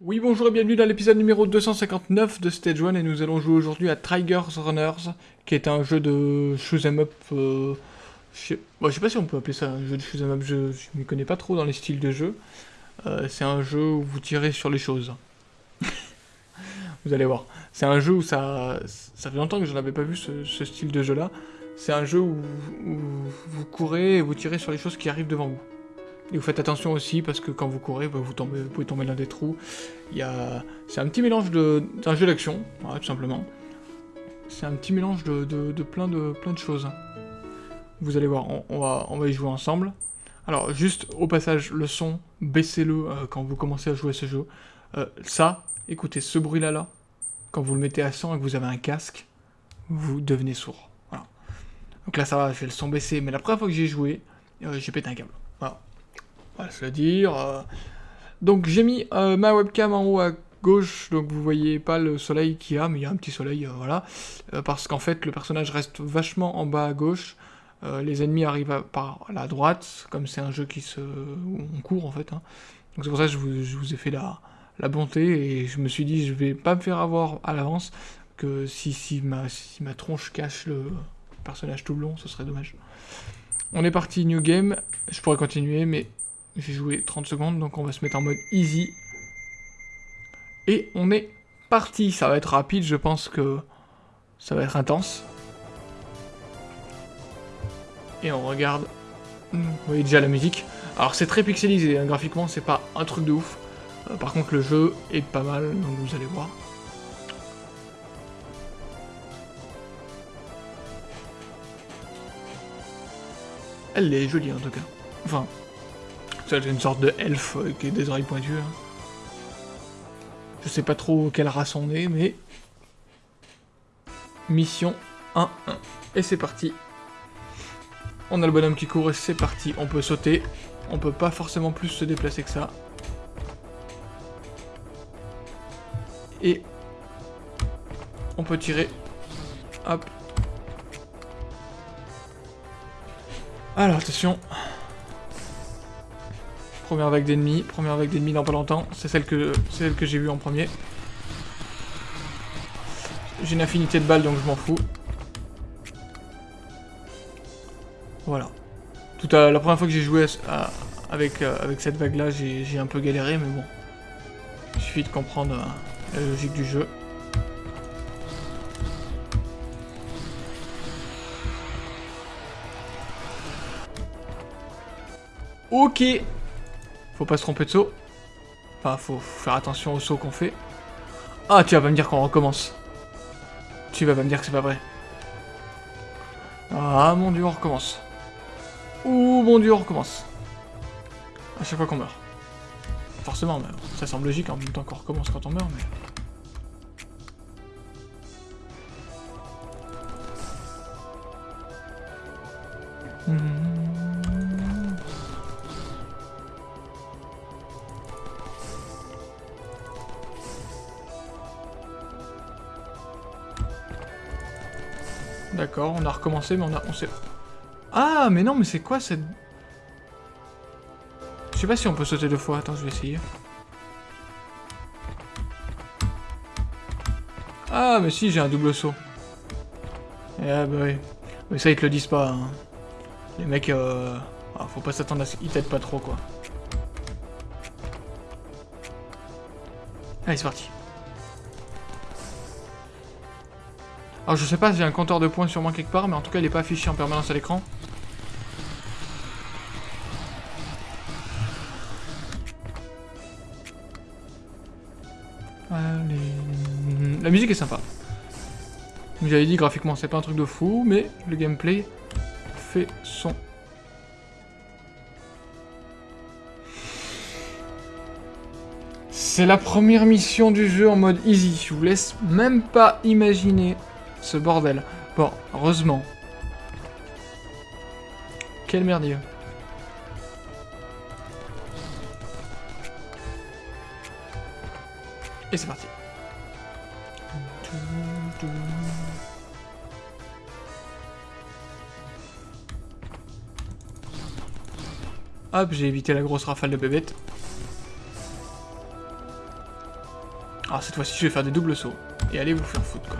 Oui, bonjour et bienvenue dans l'épisode numéro 259 de Stage 1 et nous allons jouer aujourd'hui à Trigger's Runners, qui est un jeu de shoot'em up. Euh, je, sais, sais pas si on peut appeler ça un jeu de shoot'em up, je ne m'y connais pas trop dans les styles de jeu. Euh, c'est un jeu où vous tirez sur les choses. Vous allez voir. C'est un jeu où ça, ça fait longtemps que je n'avais pas vu ce, style de jeu là. C'est un jeu où, vous courez et vous tirez sur les choses qui arrivent devant vous. Et vous faites attention aussi parce que quand vous courez, bah, vous, pouvez tomber dans des trous. C'est un petit mélange de... d'un jeu d'action, tout simplement. C'est un petit mélange de, de, plein de plein de choses. Vous allez voir, on, va, on y jouer ensemble. Alors, juste au passage, le son, baissez-le euh, quand vous commencez à jouer ce jeu. Euh, ça, écoutez, ce bruit-là, là, quand vous le mettez à 100 et que vous avez un casque, vous devenez sourd. Donc là, ça va, j'ai le son baissé, mais la première fois que j'ai joué, euh, j'ai pété un câble. Voilà va se le dire. Euh. Donc j'ai mis ma webcam en haut à gauche, donc vous voyez pas le soleil qu'il y a, mais il y a un petit soleil, voilà. parce qu'en fait, le personnage reste vachement en bas à gauche. les ennemis arrivent par la droite, comme c'est un jeu qui se... on court en fait. Hein. Donc c'est pour ça que je vous, ai fait la, la, bonté, et je me suis dit, je vais pas me faire avoir à l'avance, que si, si, ma, si ma tronche cache le personnage tout le long, ce serait dommage. On est parti, new game, je pourrais continuer, mais j'ai joué 30 secondes, donc on va se mettre en mode easy. Et on est parti. Ça va être rapide, je pense que ça va être intense. Et on regarde. Vous voyez déjà la musique. Alors c'est très pixelisé, hein. graphiquement c'est pas un truc de ouf. Euh, par contre le jeu est pas mal, donc vous allez voir. Elle est jolie en tout cas. Enfin, c'est une sorte de elfe qui a des oreilles pointues. Hein. Je sais pas trop quelle race on est, mais... Mission 1-1. Et c'est parti. On a le bonhomme qui court et c'est parti. On peut sauter. On peut pas forcément plus se déplacer que ça. Et... On peut tirer. Hop. Alors, attention. Première vague d'ennemis, première vague d'ennemis dans pas longtemps. C'est celle que, celle que j'ai vue en premier. J'ai une affinité de balles donc je m'en fous. Voilà. Tout à, la première fois que j'ai joué avec, euh, avec cette vague là, j'ai un peu galéré, mais bon. Suffit de comprendre euh, la logique du jeu. Ok faut pas se tromper de saut. Enfin, faut faire attention au saut qu'on fait. Ah, tu vas pas me dire qu'on recommence. Tu vas pas me dire que c'est pas vrai. Ah, mon dieu, on recommence. Ouh, mon dieu, on recommence. À chaque fois qu'on meurt. Forcément, ça semble logique en même temps qu'on recommence quand on meurt, mais... D'accord, on a recommencé, mais on a... On. Ah, mais non, mais c'est quoi cette... Je sais pas si on peut sauter deux fois. Attends, je vais essayer. Ah, mais si, j'ai un double saut. Ah, bah oui. Mais ça, ils te le disent pas. Hein. Les mecs, euh... Ah, faut pas s'attendre à ce qu'ils t'aident pas trop, quoi. Allez, c'est parti. Alors je sais pas si j'ai un compteur de points sur moi quelque part, mais en tout cas il est pas affiché en permanence à l'écran. La musique est sympa. Comme j'avais dit, graphiquement c'est pas un truc de fou, mais le gameplay fait son... C'est la première mission du jeu en mode easy, je vous laisse même pas imaginer ce bordel. Bon, heureusement. Quel merdier. Et c'est parti. J'ai évité la grosse rafale de bébête. Alors ah, cette fois-ci, je vais faire des doubles sauts. Et allez vous faire foutre, quoi.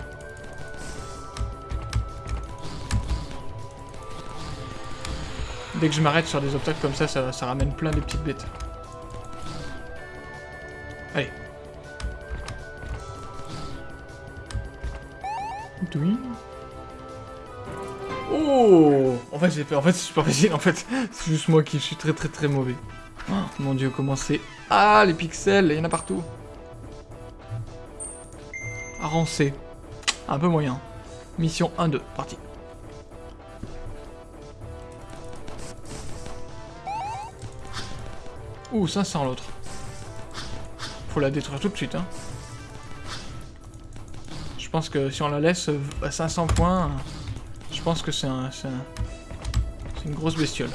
Dès que je m'arrête sur des obstacles comme ça, ça, ramène plein de petites bêtes. Allez. Oui. Oh En fait, c'est en fait, super facile, en fait. C'est juste moi qui suis très très très mauvais. Oh, mon dieu, comment c'est... Ah, les pixels, il y en a partout. Avancé. Un peu moyen. Mission 1-2, parti. Ouh, 500 l'autre. Faut la détruire tout de suite, hein. Je pense que si on la laisse à 500 points, je pense que c'est un, C'est une grosse bestiole.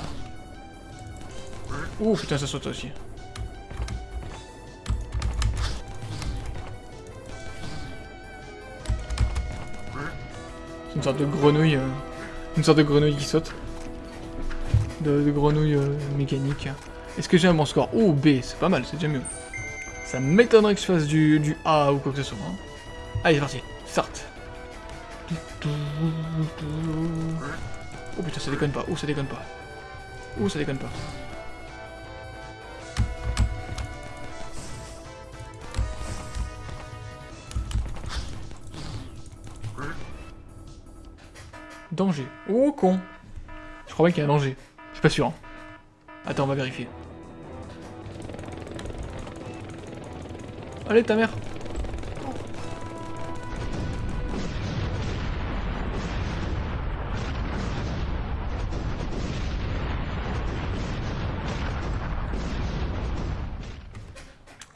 Ouh, putain, ça saute aussi. C'est une sorte de grenouille... Euh, une sorte de grenouille qui saute. De, grenouille euh, mécanique. Est-ce que j'ai un bon score? Oh, B, c'est pas mal, c'est déjà mieux. Ça m'étonnerait que je fasse du, A ou quoi que ce soit. Hein. Allez, parti. Start. Oh putain, ça déconne pas. Oh, ça déconne pas. Oh, ça déconne pas. Danger. Oh, con. Je crois bien qu'il y a un danger. Je suis pas sûr. Hein. Attends, on va vérifier. Allez, ta mère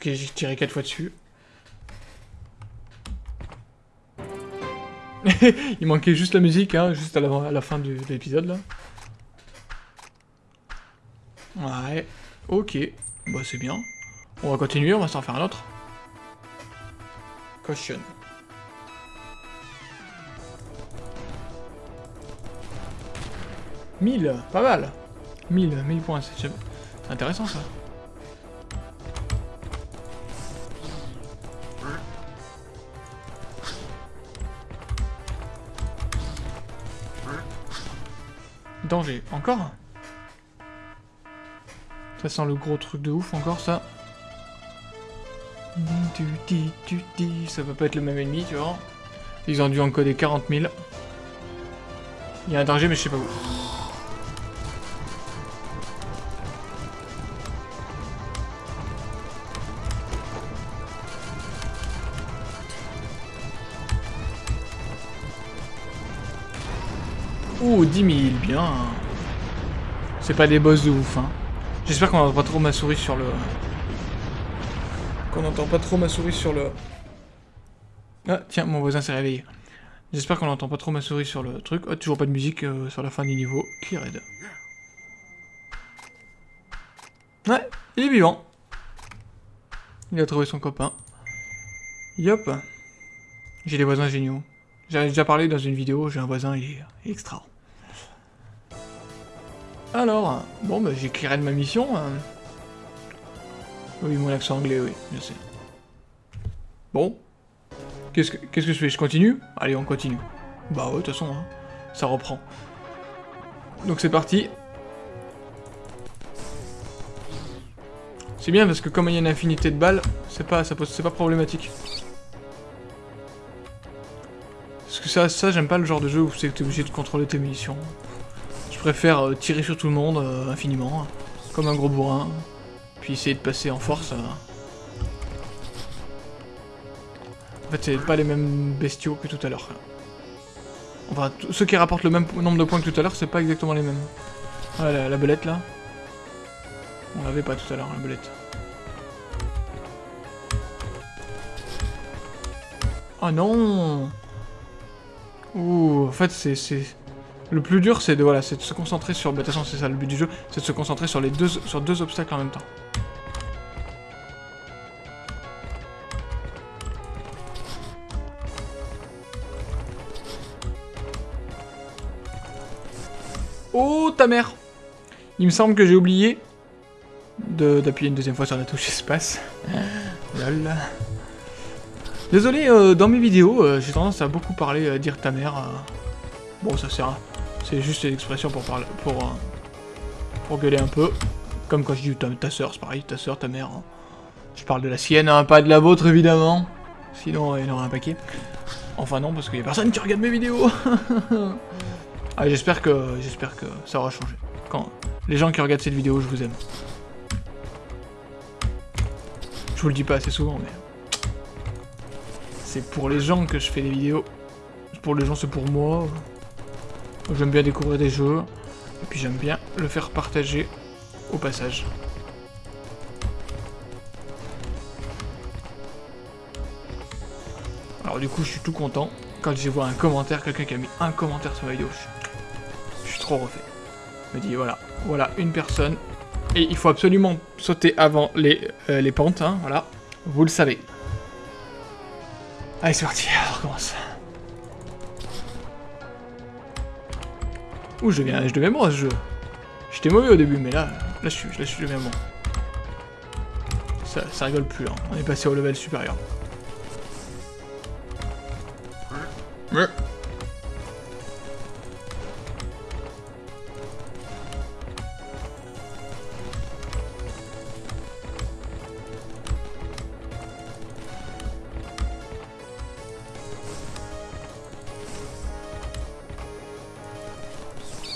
Ok, j'ai tiré 4 fois dessus. Il manquait juste la musique, hein, juste à la, fin de l'épisode, là. Ouais, ok. Bah, c'est bien. On va continuer, on va s'en faire un autre. Caution. « 1000, pas mal 1000, 1000 points, c'est intéressant ça. Danger. Encore? Ça sent le gros truc de ouf, encore ça. Ça va pas être le même ennemi, tu vois. Ils ont dû encoder 40 000. Il y a un danger, mais je sais pas où. Ouh, 10 000, bien. C'est pas des boss de ouf, hein. J'espère qu'on n'entend pas trop ma souris sur le... Qu'on n'entend pas trop ma souris sur le... Ah, tiens, mon voisin s'est réveillé. J'espère qu'on n'entend pas trop ma souris sur le truc. Oh, toujours pas de musique euh, sur la fin du niveau. Cleared. Ouais, il est vivant. Il a trouvé son copain. Yop. J'ai des voisins géniaux. J'en ai déjà parlé dans une vidéo, j'ai un voisin, il est extra. Alors, bon, bah, j'ai clearé de ma mission. Hein. Oui, mon accent anglais, oui, je sais. Bon. Qu'est-ce que, que je fais? Je continue? Allez, on continue. Bah ouais, de toute façon, hein, ça reprend. Donc c'est parti. C'est bien parce que comme il y a une infinité de balles, c'est pas, c'est pas problématique. Parce que ça, ça j'aime pas le genre de jeu où tu es obligé de contrôler tes munitions. Je préfère euh, tirer sur tout le monde euh, infiniment, comme un gros bourrin, puis essayer de passer en force. Euh. En fait, c'est pas les mêmes bestiaux que tout à l'heure. Enfin, ceux qui rapportent le même nombre de points que tout à l'heure, c'est pas exactement les mêmes. Voilà, la, belette là. On l'avait pas tout à l'heure, la belette. Oh non Ouh, en fait, c'est... Le plus dur, c'est de, voilà, de se concentrer sur... Bah, de toute façon, c'est ça le but du jeu, c'est de se concentrer sur les deux, sur deux obstacles en même temps. Oh, ta mère Il me semble que j'ai oublié d'appuyer une deuxième fois sur la touche espace. Lol. Désolé, euh, dans mes vidéos, euh, j'ai tendance à beaucoup parler, à dire ta mère. Bon, ça sert à... C'est juste une expression pour parler... pour... pour gueuler un peu. Comme quand je dis ta, soeur, c'est pareil, ta soeur, ta mère. Hein. Je parle de la sienne, hein, pas de la vôtre, évidemment. Sinon, il y en aurait un paquet. Enfin non, parce qu'il y a personne qui regarde mes vidéos. ah, j'espère que, j'espère que ça aura changé. Les gens qui regardent cette vidéo, je vous aime. Je vous le dis pas assez souvent, mais... C'est pour les gens que je fais des vidéos. Pour les gens, c'est pour moi. J'aime bien découvrir des jeux. Et puis j'aime bien le faire partager au passage. Alors du coup, je suis tout content quand j'ai vois un commentaire, quelqu'un qui a mis un commentaire sur la vidéo. Je, suis trop refait. me dit voilà, voilà une personne. Et il faut absolument sauter avant les, euh, les pentes, hein, voilà. Vous le savez. Allez, c'est parti, on recommence. Ouh, je deviens, je deviens bon à ce jeu. J'étais mauvais au début, mais là, là je suis, là, je deviens bon. Ça, ça rigole plus, là. On est passé au level supérieur.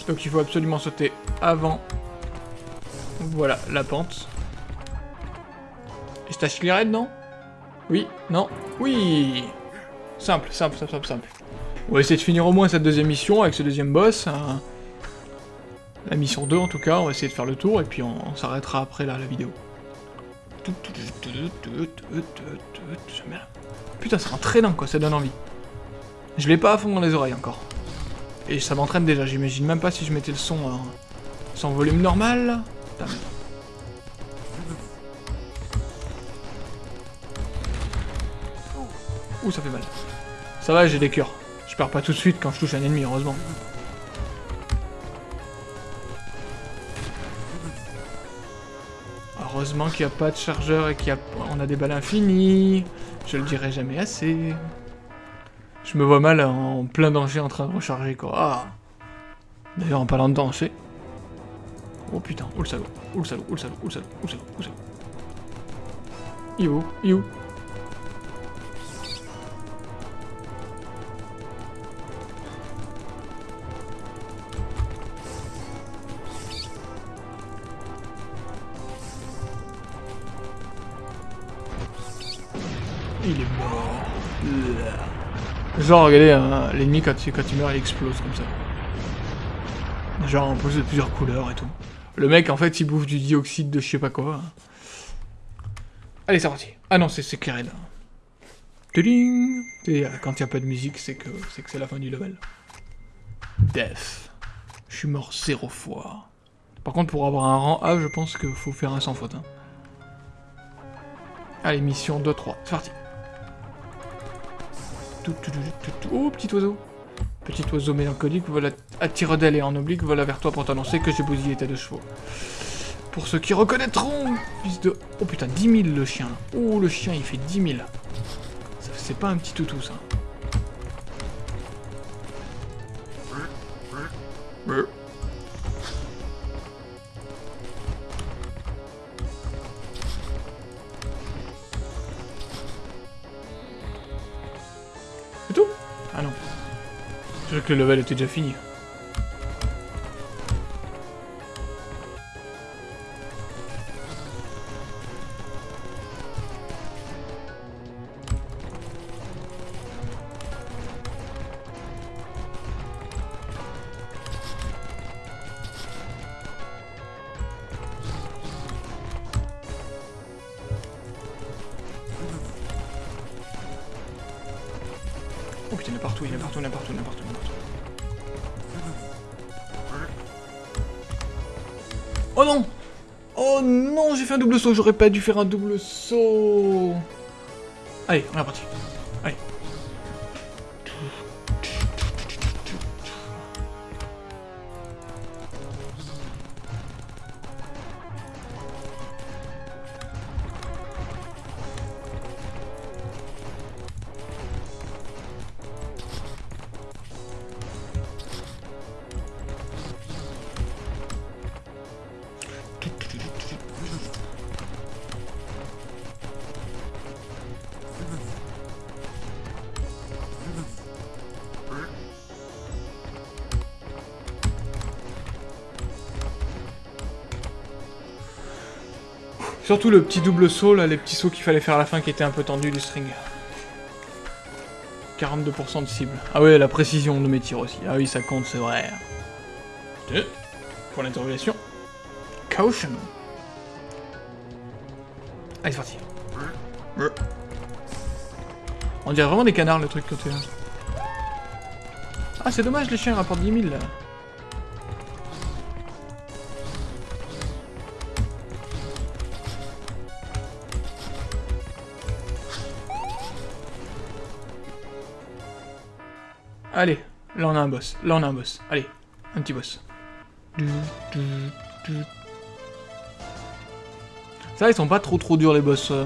Donc il faut absolument sauter avant. Voilà, la pente. Et c'est à non Oui Non Oui Simple, simple, simple, simple, simple. On va essayer de finir au moins cette deuxième mission avec ce deuxième boss. Hein. La mission 2 en tout cas, on va essayer de faire le tour et puis on, s'arrêtera après là, la vidéo. Putain, c'est un dingue quoi, ça donne envie. Je l'ai pas à fond dans les oreilles encore. Et ça m'entraîne déjà, j'imagine même pas si je mettais le son hein, sans volume normal. Ouh, ça fait mal. Ça va, j'ai des cœurs. Je perds pas tout de suite quand je touche un ennemi, heureusement. Heureusement qu'il n'y a pas de chargeur et qu'on a... a des balles infinies. Je le dirai jamais assez. Je me vois mal en plein danger en train de recharger, quoi. Ah. D'ailleurs, en parlant de danger... Oh putain, oh le salaud, oh le salaud, oh le salaud, oh le salaud, oh le salaud, oh le salaud? Il est où? Il est où? Genre, regardez, hein, l'ennemi, quand, quand il meurt, il explose comme ça. Genre, en plus de plusieurs couleurs et tout. Le mec, en fait, il bouffe du dioxyde de je sais pas quoi. Allez, c'est parti. Ah non, c'est clair. Et quand il n'y a pas de musique, c'est que c'est que c'est la fin du level. Death. Je suis mort zéro fois. Par contre, pour avoir un rang A, je pense qu'il faut faire un sans faute. Hein. Allez, mission 2-3. C'est parti. Oh, petit oiseau. Petit oiseau mélancolique, voilà, à tire d'aile et en oblique, voilà vers toi pour t'annoncer que j'ai bousillé tes deux chevaux. Pour ceux qui reconnaîtront, fils de... Oh putain, 10 000 le chien. Oh, le chien, il fait 10 000. C'est pas un petit toutou, ça. Que le level était déjà fini. Il est partout, il est partout, il est partout, il est partout, il est partout. Oh non Oh non, j'ai fait un double saut, j'aurais pas dû faire un double saut. Allez, on est parti. Surtout le petit double saut, là, les petits sauts qu'il fallait faire à la fin qui étaient un peu tendus du string. 42% de cible. Ah ouais, la précision de mes tirs aussi. Ah oui, ça compte, c'est vrai. Deux. Point d'interrogation. Caution. Allez, c'est parti. On dirait vraiment des canards, le truc côté. Ah, c'est dommage, les chiens rapportent 10 000, là. Allez, là on a un boss. Là on a un boss. Allez, un petit boss. Ça, ils sont pas trop trop durs les boss. Euh.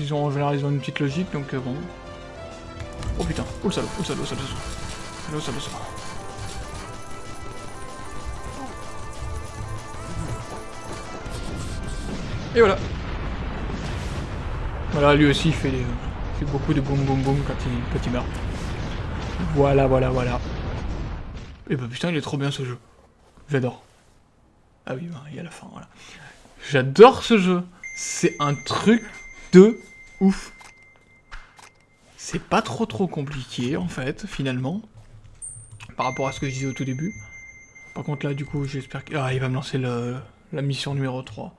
Ils ont en général ils ont une petite logique, donc euh, bon. Oh putain, oh le salaud, oh le salaud, le salaud, salaud, salaud, salaud. Et voilà. Voilà, lui aussi il fait, il fait beaucoup de boum boum boum quand il, quand il meurt. Voilà, voilà, voilà. Et bah putain, il est trop bien ce jeu. J'adore. Ah oui, bah, il y a la fin, voilà. J'adore ce jeu. C'est un truc de ouf. C'est pas trop trop compliqué, en fait, finalement. Par rapport à ce que je disais au tout début. Par contre, là, du coup, j'espère qu'il ah, va me lancer la mission numéro 3.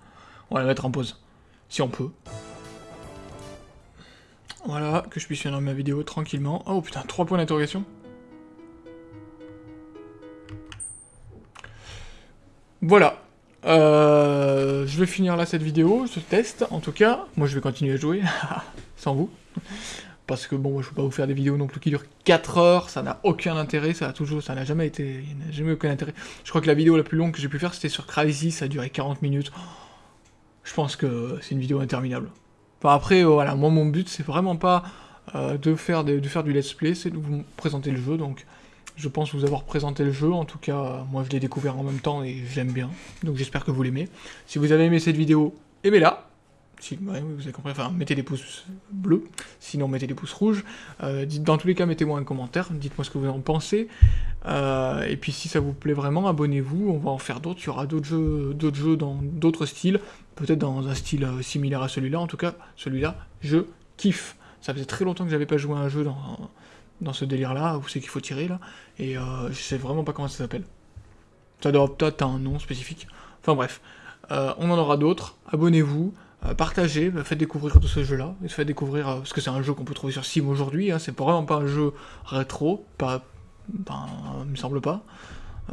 On va la mettre en pause. Si on peut. Voilà, que je puisse finir ma vidéo tranquillement. Oh putain, 3 points d'interrogation. Voilà. Euh, je vais finir là cette vidéo, ce test, en tout cas. Moi, je vais continuer à jouer, sans vous. Parce que bon, moi, je peux pas vous faire des vidéos non plus qui durent 4 heures, ça n'a aucun intérêt, ça a toujours, ça n'a jamais été, jamais aucun intérêt. Je crois que la vidéo la plus longue que j'ai pu faire, c'était sur Crazy, ça a duré 40 minutes. Je pense que c'est une vidéo interminable après, euh, voilà, moi mon but c'est vraiment pas euh, de, faire du let's play, c'est de vous présenter le jeu, donc je pense vous avoir présenté le jeu, en tout cas, moi je l'ai découvert en même temps et j'aime bien, donc j'espère que vous l'aimez. Si vous avez aimé cette vidéo, aimez-la, si, vous avez compris, enfin, mettez des pouces bleus, sinon mettez des pouces rouges. Euh, dans tous les cas, mettez-moi un commentaire, dites-moi ce que vous en pensez. Et puis si ça vous plaît vraiment, abonnez-vous, on va en faire d'autres, il y aura d'autres jeux, d'autres jeux dans d'autres styles, peut-être dans un style euh, similaire à celui-là, en tout cas, celui-là, je kiffe. Ça faisait très longtemps que j'avais pas joué à un jeu dans, dans ce délire-là, où c'est qu'il faut tirer, là, et je sais vraiment pas comment ça s'appelle. Ça peut-être un nom spécifique. Enfin bref, on en aura d'autres, abonnez-vous, euh, partagez, faites découvrir tout ce jeu-là, faites découvrir, euh, parce que c'est un jeu qu'on peut trouver sur Steam aujourd'hui, hein, c'est vraiment pas un jeu rétro, pas, ben, il me semble pas.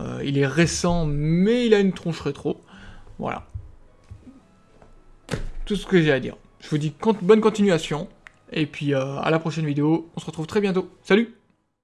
Euh, il est récent, mais il a une tronche rétro. Voilà. Tout ce que j'ai à dire. Je vous dis bonne continuation, et puis à la prochaine vidéo, on se retrouve très bientôt. Salut